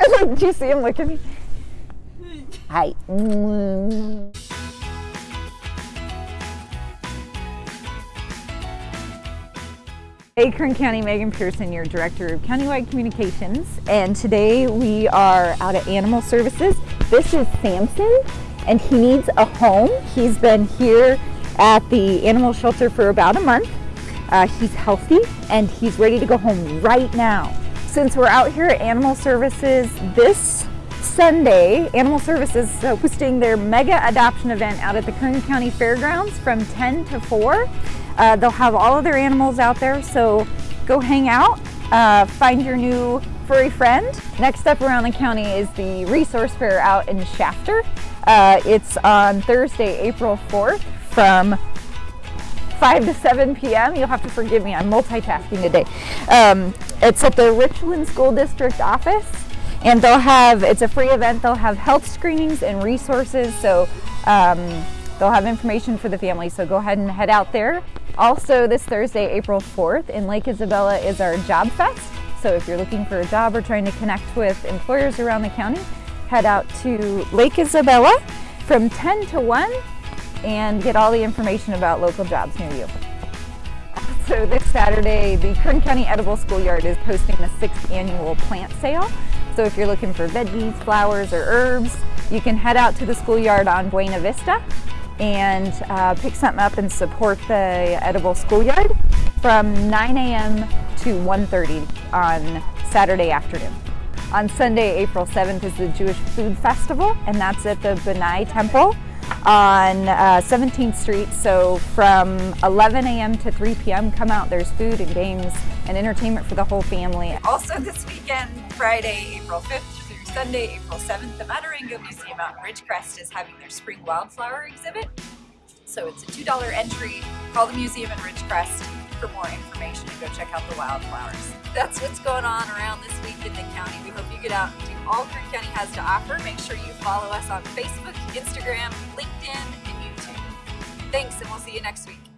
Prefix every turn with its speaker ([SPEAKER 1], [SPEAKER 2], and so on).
[SPEAKER 1] Do you see him look at me? Hi. Hey, Kern County, Megan Pearson, your Director of Countywide Communications. And today we are out at Animal Services. This is Samson, and he needs a home. He's been here at the animal shelter for about a month. Uh, he's healthy and he's ready to go home right now. Since we're out here at Animal Services this Sunday, Animal Services is hosting their mega adoption event out at the Kern County Fairgrounds from 10 to 4. Uh, they'll have all of their animals out there, so go hang out, uh, find your new furry friend. Next up around the county is the Resource Fair out in Shafter. Uh, it's on Thursday, April 4th from 5 to 7 p.m. You'll have to forgive me, I'm multitasking today. Um, it's at the Richland School District office and they'll have, it's a free event, they'll have health screenings and resources, so um, they'll have information for the family, so go ahead and head out there. Also this Thursday, April 4th in Lake Isabella is our Job Fest, so if you're looking for a job or trying to connect with employers around the county, head out to Lake Isabella from 10 to 1 and get all the information about local jobs near you. So this Saturday, the Kern County Edible Schoolyard is hosting the sixth annual plant sale. So if you're looking for veggies, flowers, or herbs, you can head out to the schoolyard on Buena Vista and uh, pick something up and support the Edible Schoolyard from 9 a.m. to 1.30 on Saturday afternoon. On Sunday, April 7th is the Jewish Food Festival, and that's at the Benai Temple on uh, 17th Street. So from 11 a.m. to 3 p.m. come out. There's food and games and entertainment for the whole family. Also this weekend, Friday, April 5th through Sunday, April 7th, the Maturango Museum out in Ridgecrest is having their spring wildflower exhibit. So it's a $2 entry. Call the museum in Ridgecrest for more information and go check out the wildflowers. That's what's going on around this in the county. We hope you get out and do all Kern County has to offer. Make sure you follow us on Facebook, Instagram, LinkedIn, and YouTube. Thanks, and we'll see you next week.